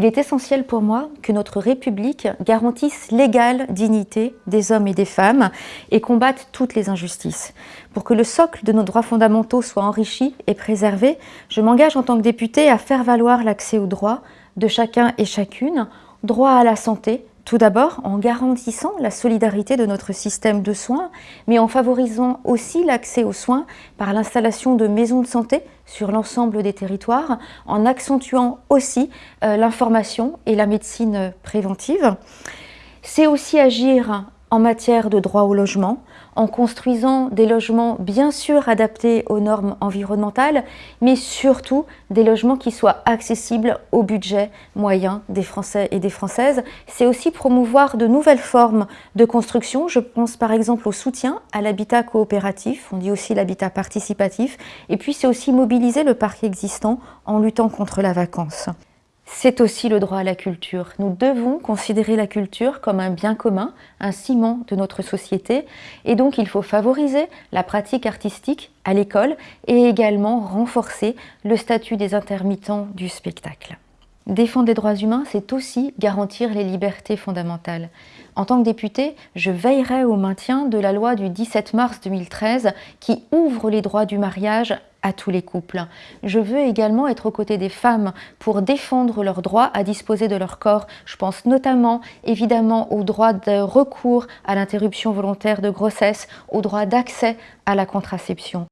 Il est essentiel pour moi que notre République garantisse l'égale dignité des hommes et des femmes et combatte toutes les injustices. Pour que le socle de nos droits fondamentaux soit enrichi et préservé, je m'engage en tant que députée à faire valoir l'accès aux droits de chacun et chacune, droit à la santé, tout d'abord, en garantissant la solidarité de notre système de soins, mais en favorisant aussi l'accès aux soins par l'installation de maisons de santé sur l'ensemble des territoires, en accentuant aussi euh, l'information et la médecine préventive. C'est aussi agir en matière de droit au logement, en construisant des logements bien sûr adaptés aux normes environnementales, mais surtout des logements qui soient accessibles au budget moyen des Français et des Françaises. C'est aussi promouvoir de nouvelles formes de construction. Je pense par exemple au soutien à l'habitat coopératif, on dit aussi l'habitat participatif, et puis c'est aussi mobiliser le parc existant en luttant contre la vacance c'est aussi le droit à la culture. Nous devons considérer la culture comme un bien commun, un ciment de notre société, et donc il faut favoriser la pratique artistique à l'école et également renforcer le statut des intermittents du spectacle. Défendre les droits humains, c'est aussi garantir les libertés fondamentales. En tant que députée, je veillerai au maintien de la loi du 17 mars 2013 qui ouvre les droits du mariage à tous les couples. Je veux également être aux côtés des femmes pour défendre leur droit à disposer de leur corps. Je pense notamment évidemment au droit de recours à l'interruption volontaire de grossesse, au droit d'accès à la contraception.